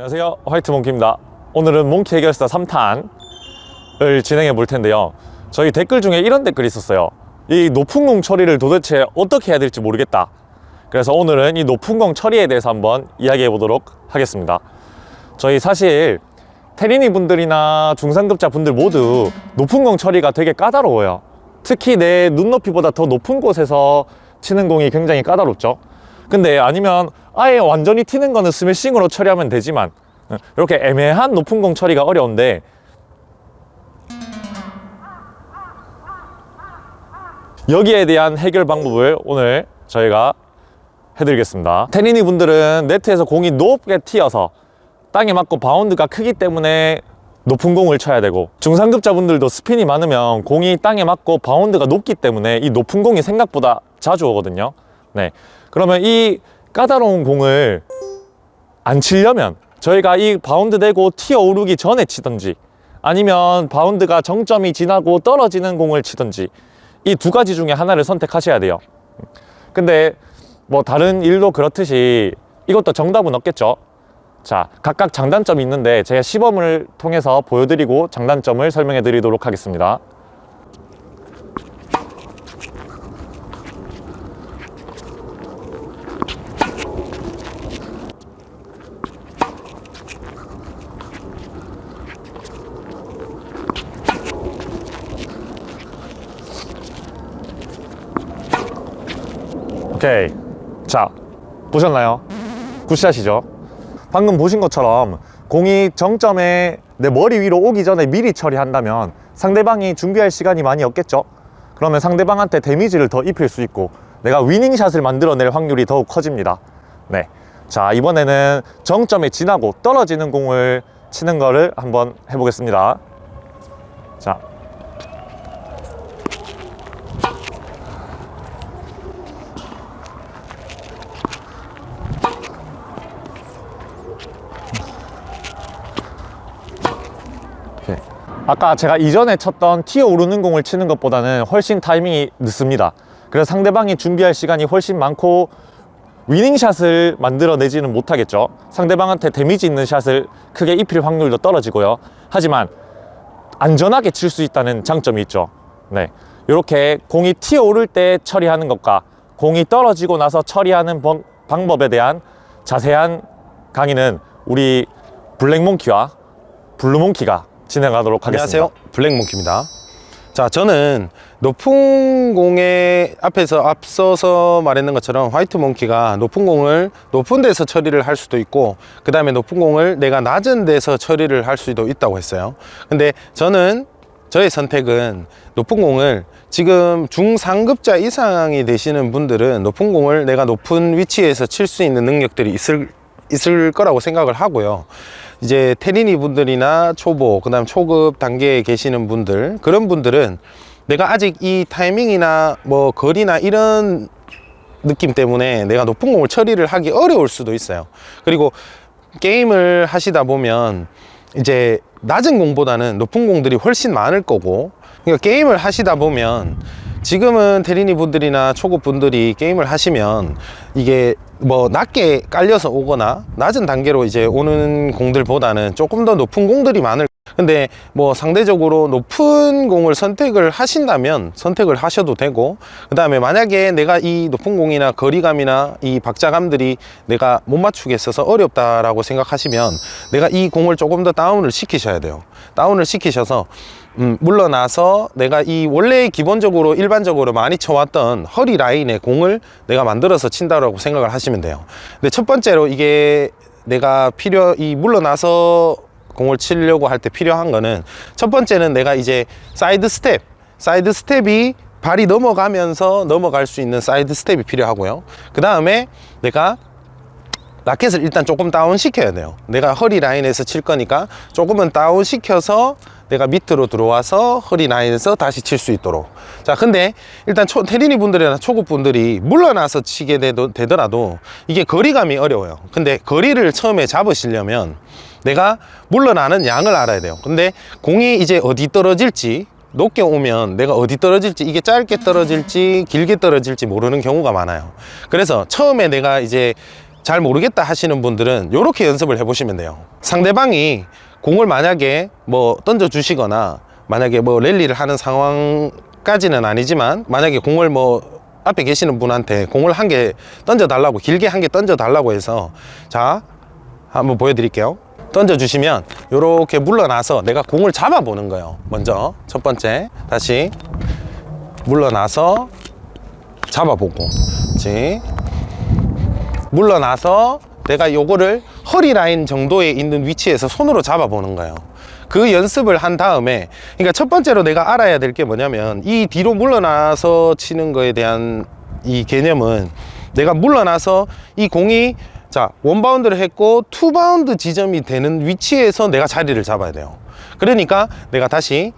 안녕하세요. 화이트 몽키입니다. 오늘은 몽키 해결사 3탄을 진행해 볼 텐데요. 저희 댓글 중에 이런 댓글이 있었어요. 이 높은 공 처리를 도대체 어떻게 해야 될지 모르겠다. 그래서 오늘은 이 높은 공 처리에 대해서 한번 이야기해 보도록 하겠습니다. 저희 사실 테리니 분들이나 중상급자 분들 모두 높은 공 처리가 되게 까다로워요. 특히 내 눈높이보다 더 높은 곳에서 치는 공이 굉장히 까다롭죠 근데 아니면 아예 완전히 튀는 거는 스매싱으로 처리하면 되지만 어, 이렇게 애매한 높은 공 처리가 어려운데. 여기에 대한 해결 방법을 오늘 저희가 해드리겠습니다. 테린이 분들은 네트에서 공이 높게 튀어서 땅에 맞고 바운드가 크기 때문에 높은 공을 쳐야 되고 중상급자 분들도 스핀이 많으면 공이 땅에 맞고 바운드가 높기 때문에 이 높은 공이 생각보다 자주 오거든요. 네 그러면 이 까다로운 공을 안 치려면 저희가 이 바운드 되고 튀어 오르기 전에 치든지 아니면 바운드가 정점이 지나고 떨어지는 공을 치든지 이 두 가지 중에 하나를 선택하셔야 돼요. 근데 뭐 다른 일도 그렇듯이 이것도 정답은 없겠죠. 자 각각 장단점이 있는데 제가 시범을 통해서 보여드리고 장단점을 설명해 드리도록 하겠습니다 오케이. 자 보셨나요? 굿샷이죠? 방금 보신 것처럼 공이 정점에 내 머리 위로 오기 전에 미리 처리한다면 상대방이 준비할 시간이 많이 없겠죠? 그러면 상대방한테 데미지를 더 입힐 수 있고 내가 위닝샷을 만들어낼 확률이 더욱 커집니다. 네. 자 이번에는 정점에 지나고 떨어지는 공을 치는 거를 한번 해보겠습니다. 자 아까 제가 이전에 쳤던 튀어 오르는 공을 치는 것보다는 훨씬 타이밍이 늦습니다. 그래서 상대방이 준비할 시간이 훨씬 많고 위닝샷을 만들어내지는 못하겠죠. 상대방한테 데미지 있는 샷을 크게 입힐 확률도 떨어지고요. 하지만 안전하게 칠 수 있다는 장점이 있죠. 네, 이렇게 공이 튀어 오를 때 처리하는 것과 공이 떨어지고 나서 처리하는 번- 방법에 대한 자세한 강의는 우리 블랙몽키와 블루몽키가 진행하도록 하겠습니다. 안녕하세요. 블랙몽키입니다. 자 저는 높은 공에 앞에서 앞서서 말했는 것처럼 화이트 몽키가 높은 공을 높은 데서 처리를 할 수도 있고 그 다음에 높은 공을 내가 낮은 데서 처리를 할 수도 있다고 했어요. 근데 저는 저의 선택은 높은 공을 지금 중상급자 이상이 되시는 분들은 높은 공을 내가 높은 위치에서 칠 수 있는 능력들이 있을 있을 거라고 생각을 하고요 이제 테리니 분들이나 초보 그 다음 초급 단계에 계시는 분들 그런 분들은 내가 아직 이 타이밍이나 뭐 거리나 이런 느낌 때문에 내가 높은 공을 처리를 하기 어려울 수도 있어요. 그리고 게임을 하시다 보면 이제 낮은 공보다는 높은 공들이 훨씬 많을 거고 그러니까 게임을 하시다 보면 지금은 테리니 분들이나 초급 분들이 게임을 하시면 이게 뭐 낮게 깔려서 오거나 낮은 단계로 이제 오는 공들보다는 조금 더 높은 공들이 많을 근데 뭐 상대적으로 높은 공을 선택을 하신다면 선택을 하셔도 되고 그 다음에 만약에 내가 이 높은 공이나 거리감이나 이 박자감들이 내가 못 맞추겠어서 어렵다라고 생각하시면 내가 이 공을 조금 더 다운을 시키셔야 돼요. 다운을 시키셔서 음, 물러나서 내가 이 원래 기본적으로 일반적으로 많이 쳐왔던 허리 라인의 공을 내가 만들어서 친다라고 생각을 하시면 돼요. 근데 첫 번째로 이게 내가 필요 이 물러나서 공을 치려고 할 때 필요한 거는 첫 번째는 내가 이제 사이드 스텝 사이드 스텝이 발이 넘어가면서 넘어갈 수 있는 사이드 스텝이 필요하고요. 그 다음에 내가 라켓을 일단 조금 다운 시켜야 돼요. 내가 허리 라인에서 칠 거니까 조금은 다운 시켜서 내가 밑으로 들어와서 허리 라인에서 다시 칠 수 있도록. 자 근데 일단 초, 테리니 분들이나 초급 분들이 물러나서 치게 되도, 되더라도 이게 거리감이 어려워요. 근데 거리를 처음에 잡으시려면 내가 물러나는 양을 알아야 돼요. 근데 공이 이제 어디 떨어질지 높게 오면 내가 어디 떨어질지 이게 짧게 떨어질지 길게 떨어질지 모르는 경우가 많아요. 그래서 처음에 내가 이제 잘 모르겠다 하시는 분들은 이렇게 연습을 해보시면 돼요. 상대방이 공을 만약에 뭐 던져 주시거나 만약에 뭐 랠리를 하는 상황까지는 아니지만 만약에 공을 뭐 앞에 계시는 분한테 공을 한 개 던져 달라고 길게 한 개 던져 달라고 해서 자 한번 보여드릴게요. 던져 주시면 이렇게 물러나서 내가 공을 잡아 보는 거예요. 먼저 첫 번째 다시 물러나서 잡아보고 그렇지 물러나서 내가 요거를 허리 라인 정도에 있는 위치에서 손으로 잡아보는 거예요. 그 연습을 한 다음에, 그러니까 첫 번째로 내가 알아야 될 게 뭐냐면, 이 뒤로 물러나서 치는 거에 대한 이 개념은 내가 물러나서 이 공이 자, 원바운드를 했고, 투바운드 지점이 되는 위치에서 내가 자리를 잡아야 돼요. 그러니까 내가 다시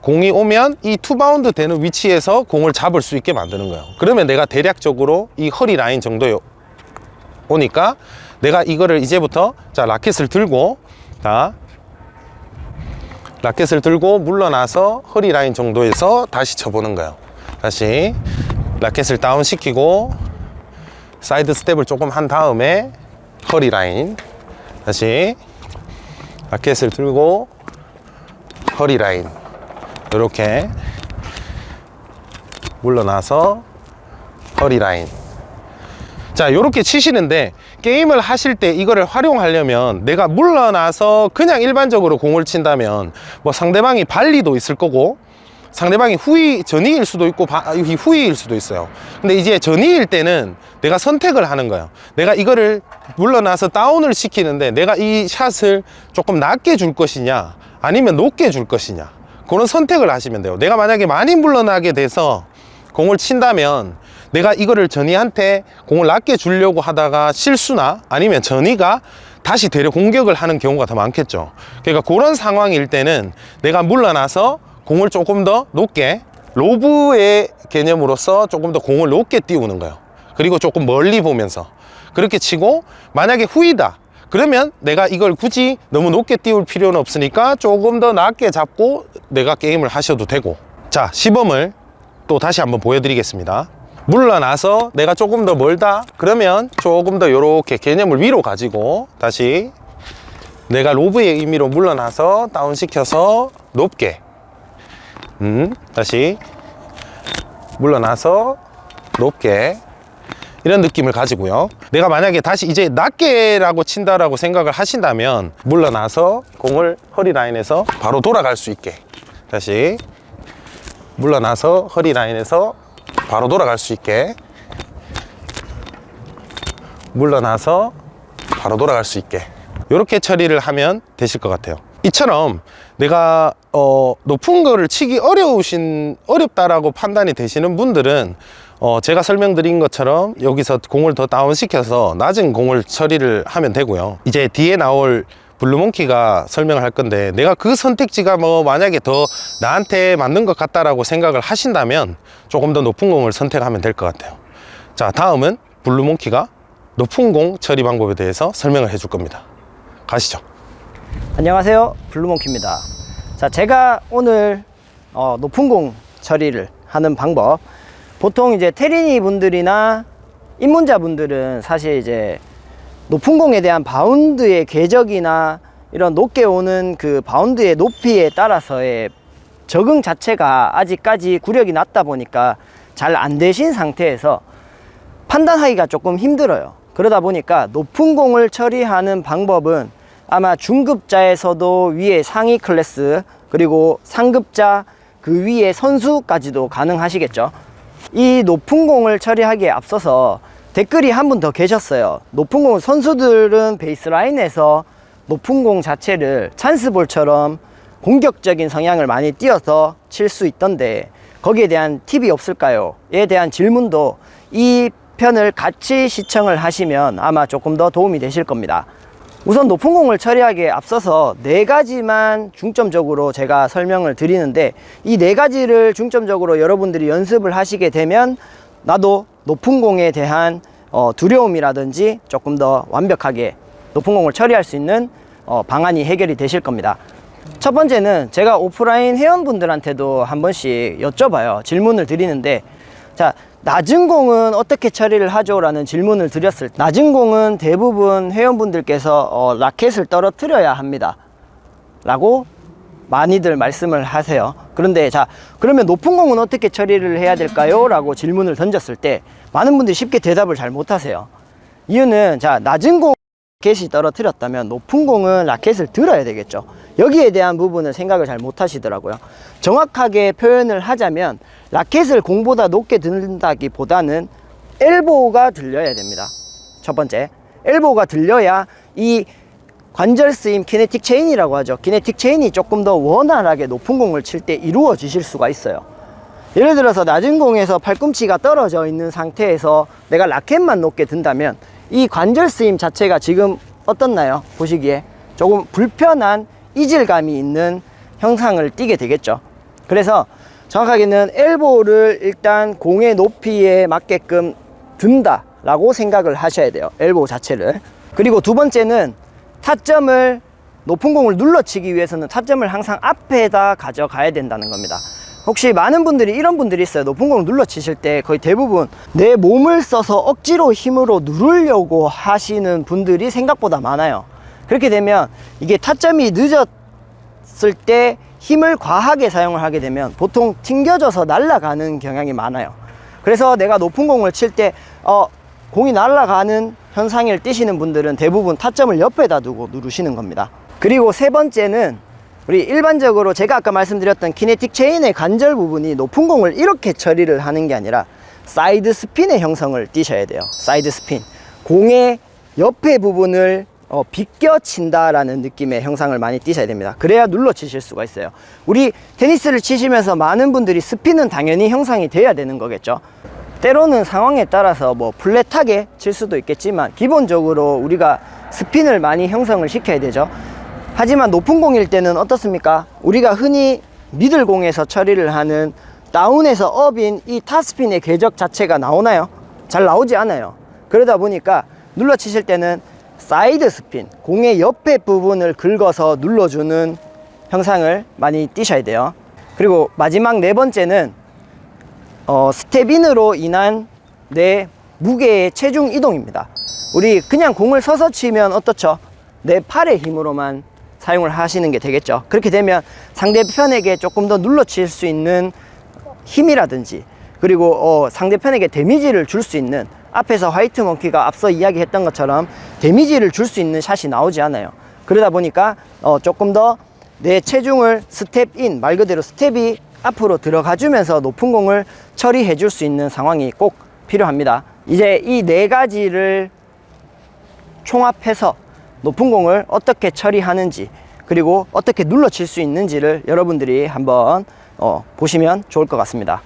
공이 오면 이 투바운드 되는 위치에서 공을 잡을 수 있게 만드는 거예요. 그러면 내가 대략적으로 이 허리 라인 정도에 오니까 내가 이거를 이제부터 자 라켓을 들고 자 라켓을 들고 물러나서 허리 라인 정도에서 다시 쳐보는 거예요. 다시 라켓을 다운 시키고 사이드 스텝을 조금 한 다음에 허리 라인. 다시 라켓을 들고 허리 라인. 이렇게 물러나서 허리 라인 자 이렇게 치시는데 게임을 하실 때 이거를 활용하려면 내가 물러나서 그냥 일반적으로 공을 친다면 뭐 상대방이 발리도 있을 거고 상대방이 후위 전위일 수도 있고 바- 이 후위일 수도 있어요. 근데 이제 전위일 때는 내가 선택을 하는 거예요. 내가 이거를 물러나서 다운을 시키는데 내가 이 샷을 조금 낮게 줄 것이냐 아니면 높게 줄 것이냐 그런 선택을 하시면 돼요. 내가 만약에 많이 물러나게 돼서 공을 친다면 내가 이거를 전이한테 공을 낮게 주려고 하다가 실수나 아니면 전이가 다시 되려 공격을 하는 경우가 더 많겠죠. 그러니까 그런 상황일 때는 내가 물러나서 공을 조금 더 높게 로브의 개념으로서 조금 더 공을 높게 띄우는 거예요. 그리고 조금 멀리 보면서 그렇게 치고 만약에 후이다 그러면 내가 이걸 굳이 너무 높게 띄울 필요는 없으니까 조금 더 낮게 잡고 내가 게임을 하셔도 되고. 자 시범을 또 다시 한번 보여드리겠습니다. 물러나서 내가 조금 더 멀다? 그러면 조금 더 이렇게 개념을 위로 가지고 다시 내가 로브의 의미로 물러나서 다운시켜서 높게 음 다시 물러나서 높게 이런 느낌을 가지고요. 내가 만약에 다시 이제 낮게라고 친다라고 생각을 하신다면 물러나서 공을 허리 라인에서 바로 돌아갈 수 있게 다시 물러나서 허리 라인에서 바로 돌아갈 수 있게 물러나서 바로 돌아갈 수 있게 이렇게 처리를 하면 되실 것 같아요. 이처럼 내가 어, 높은 거를 치기 어려우신 어렵다라고 판단이 되시는 분들은 어, 제가 설명드린 것처럼 여기서 공을 더 다운시켜서 낮은 공을 처리를 하면 되고요. 이제 뒤에 나올 블루몽키가 설명을 할 건데 내가 그 선택지가 뭐 만약에 더 나한테 맞는 것 같다라고 생각을 하신다면 조금 더 높은 공을 선택하면 될 것 같아요. 자 다음은 블루몽키가 높은 공 처리 방법에 대해서 설명을 해줄 겁니다. 가시죠. 안녕하세요. 블루몽키입니다. 자 제가 오늘 어, 높은 공 처리를 하는 방법. 보통 이제 테린이 분들이나 입문자 분들은 사실 이제 높은 공에 대한 바운드의 궤적이나 이런 높게 오는 그 바운드의 높이에 따라서의 적응 자체가 아직까지 구력이 낮다 보니까 잘 안 되신 상태에서 판단하기가 조금 힘들어요. 그러다 보니까 높은 공을 처리하는 방법은 아마 중급자에서도 위에 상위 클래스 그리고 상급자 그 위에 선수까지도 가능하시겠죠. 이 높은 공을 처리하기에 앞서서 댓글이 한 분 더 계셨어요. 높은 공 선수들은 베이스 라인에서 높은 공 자체를 찬스볼처럼 공격적인 성향을 많이 띄어서 칠 수 있던데 거기에 대한 팁이 없을까요? 에 대한 질문도 이 편을 같이 시청을 하시면 아마 조금 더 도움이 되실 겁니다. 우선 높은 공을 처리하기에 앞서서 네 가지만 중점적으로 제가 설명을 드리는데 이 네 가지를 중점적으로 여러분들이 연습을 하시게 되면 나도 높은 공에 대한 어, 두려움이라든지 조금 더 완벽하게 높은 공을 처리할 수 있는 어, 방안이 해결이 되실 겁니다. 첫 번째는 제가 오프라인 회원분들한테도 한 번씩 여쭤봐요. 질문을 드리는데 자 낮은 공은 어떻게 처리를 하죠? 라는 질문을 드렸을 때 낮은 공은 대부분 회원분들께서 어, 라켓을 떨어뜨려야 합니다 라고 많이들 말씀을 하세요 그런데 자 그러면 높은 공은 어떻게 처리를 해야 될까요? 라고 질문을 던졌을 때 많은 분들이 쉽게 대답을 잘 못하세요. 이유는 자 낮은 공 라켓이 떨어뜨렸다면 높은 공은 라켓을 들어야 되겠죠. 여기에 대한 부분을 생각을 잘 못하시더라고요. 정확하게 표현을 하자면 라켓을 공보다 높게 든다기 보다는 엘보가 들려야 됩니다. 첫 번째 엘보가 들려야 이 관절 쓰임 kinetic chain이라고 하죠. kinetic chain이 조금 더 원활하게 높은 공을 칠 때 이루어지실 수가 있어요. 예를 들어서 낮은 공에서 팔꿈치가 떨어져 있는 상태에서 내가 라켓만 높게 든다면 이 관절 쓰임 자체가 지금 어떻나요? 보시기에 조금 불편한 이질감이 있는 형상을 띠게 되겠죠. 그래서 정확하게는 엘보를 일단 공의 높이에 맞게끔 든다 라고 생각을 하셔야 돼요. 엘보 자체를. 그리고 두 번째는 타점을 높은 공을 눌러치기 위해서는 타점을 항상 앞에다 가져가야 된다는 겁니다. 혹시 많은 분들이 이런 분들이 있어요. 높은 공을 눌러치실 때 거의 대부분 내 몸을 써서 억지로 힘으로 누르려고 하시는 분들이 생각보다 많아요. 그렇게 되면 이게 타점이 늦었을 때 힘을 과하게 사용을 하게 되면 보통 튕겨져서 날아가는 경향이 많아요. 그래서 내가 높은 공을 칠 때 어, 공이 날아가는 현상을 띠시는 분들은 대부분 타점을 옆에다 두고 누르시는 겁니다. 그리고 세 번째는 우리 일반적으로 제가 아까 말씀드렸던 kinetic chain의 관절 부분이 높은 공을 이렇게 처리를 하는 게 아니라 사이드 스핀의 형성을 띠셔야 돼요. 사이드 스핀 공의 옆에 부분을 어, 비껴 친다라는 느낌의 형상을 많이 띠셔야 됩니다. 그래야 눌러 치실 수가 있어요. 우리 테니스를 치시면서 많은 분들이 스핀은 당연히 형상이 돼야 되는 거겠죠 때로는 상황에 따라서 뭐 플랫하게 칠 수도 있겠지만 기본적으로 우리가 스핀을 많이 형성을 시켜야 되죠. 하지만 높은 공일 때는 어떻습니까? 우리가 흔히 미들공에서 처리를 하는 다운에서 업인 이 탑스핀의 궤적 자체가 나오나요? 잘 나오지 않아요. 그러다 보니까 눌러 치실 때는 사이드 스핀 공의 옆에 부분을 긁어서 눌러주는 형상을 많이 띄셔야 돼요. 그리고 마지막 네 번째는 어, step in으로 인한 내 무게의 체중 이동입니다. 우리 그냥 공을 서서 치면 어떻죠? 내 팔의 힘으로만 사용을 하시는 게 되겠죠. 그렇게 되면 상대편에게 조금 더 눌러 칠 수 있는 힘이라든지 그리고 어, 상대편에게 데미지를 줄 수 있는 앞에서 화이트 몽키가 앞서 이야기했던 것처럼 데미지를 줄 수 있는 샷이 나오지 않아요. 그러다 보니까 어, 조금 더 내 체중을 step in 말 그대로 스텝이 앞으로 들어가 주면서 높은 공을 처리해 줄 수 있는 상황이 꼭 필요합니다. 이제 이 네 가지를 총합해서 높은 공을 어떻게 처리하는지 그리고 어떻게 눌러 칠 수 있는지를 여러분들이 한번 어, 보시면 좋을 것 같습니다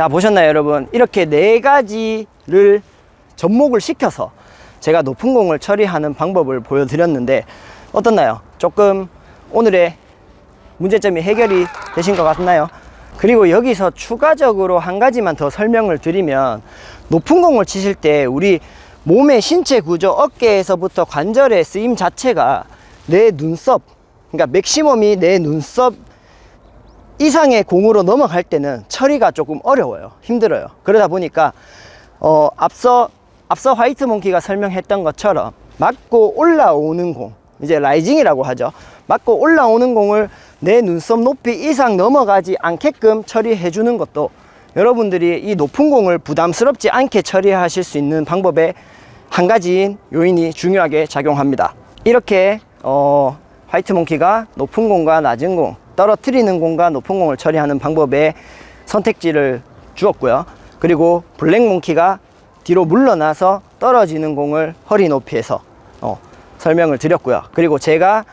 자 보셨나요 여러분? 이렇게 네 가지를 접목을 시켜서 제가 높은 공을 처리하는 방법을 보여드렸는데 어떻나요? 조금 오늘의 문제점이 해결이 되신 것 같나요? 그리고 여기서 추가적으로 한 가지만 더 설명을 드리면 높은 공을 치실 때 우리 몸의 신체 구조 어깨에서부터 관절의 쓰임 자체가 내 눈썹 그러니까 맥시멈이 내 눈썹 이상의 공으로 넘어갈 때는 처리가 조금 어려워요. 힘들어요. 그러다 보니까 어, 앞서 앞서 화이트 몽키가 설명했던 것처럼 맞고 올라오는 공 이제 라이징이라고 하죠. 맞고 올라오는 공을 내 눈썹 높이 이상 넘어가지 않게끔 처리해 주는 것도 여러분들이 이 높은 공을 부담스럽지 않게 처리하실 수 있는 방법의 한 가지인 요인이 중요하게 작용합니다. 이렇게 어, 화이트 몽키가 높은 공과 낮은 공 떨어뜨리는 공과 높은 공을 처리하는 방법에 선택지를 주었고요. 그리고 블랙몽키가 뒤로 물러나서 떨어지는 공을 허리 높이에서 어, 설명을 드렸고요. 그리고 제가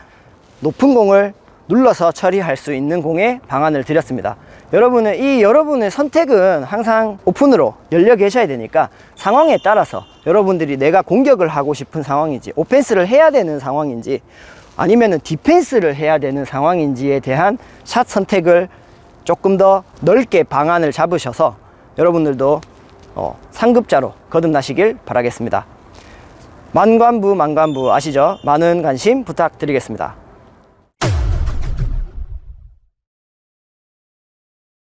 높은 공을 눌러서 처리할 수 있는 공의 방안을 드렸습니다. 여러분은 이 여러분의 선택은 항상 오픈으로 열려 계셔야 되니까 상황에 따라서 여러분들이 내가 공격을 하고 싶은 상황인지 오펜스를 해야 되는 상황인지 아니면은 디펜스를 해야 되는 상황인지에 대한 샷 선택을 조금 더 넓게 방안을 잡으셔서 여러분들도 어, 상급자로 거듭나시길 바라겠습니다. 만관부 만관부 아시죠? 많은 관심 부탁드리겠습니다.